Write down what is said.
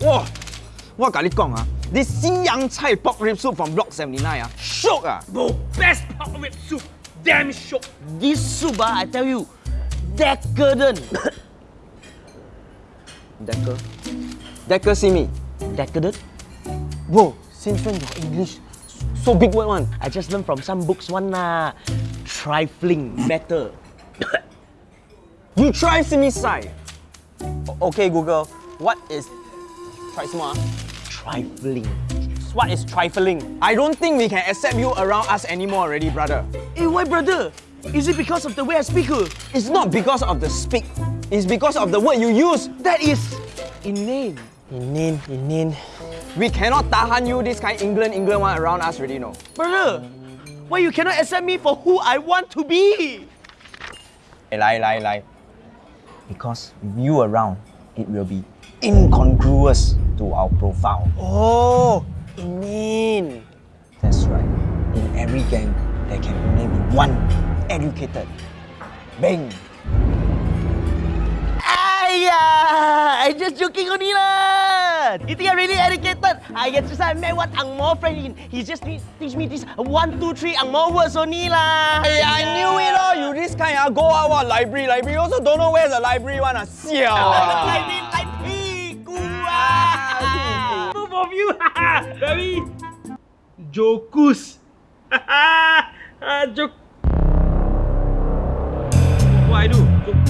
哇！我跟你讲啊，this 西洋菜 pork rib soup from Block 79啊，shock 啊！ Bro, best pork rib soup. Damn shock. This soup, ah, I tell you, decadent. Decker, Decker see me. decadent? Bro, since when your English so big word one? I just learned from some books one lah. Trifling, better. You try see me sai. O- Okay, Google, what is try small? Trifling. What is trifling? I don't think we can accept you around us anymore already, brother. Hey, why brother? Is it because of the way I speak? uh? It's not because of the speak. It's because of the word you use. That is inane. Inin, inin. We cannot tahan you this kind England, England one around us already, no. Brother, why you cannot accept me for who I want to be? Hey, lie, lie, lie. Because with you around, it will be incongruous to our profile. Oh, inane. That's right. In every gang, there can only be one educated. Bang! Ayah, I just joking only lah. You think I'm really educated? I get just I met one Ang Mo friend. He, he just need, teach me this one, two, three Ang Mo words only lah. Hey, I knew it all. You this kind ah, go out what library, library. Also don't know where's the library one ah. Siao ah. I Both of you, very jokus. Ah, Jok. What I do? Jokus.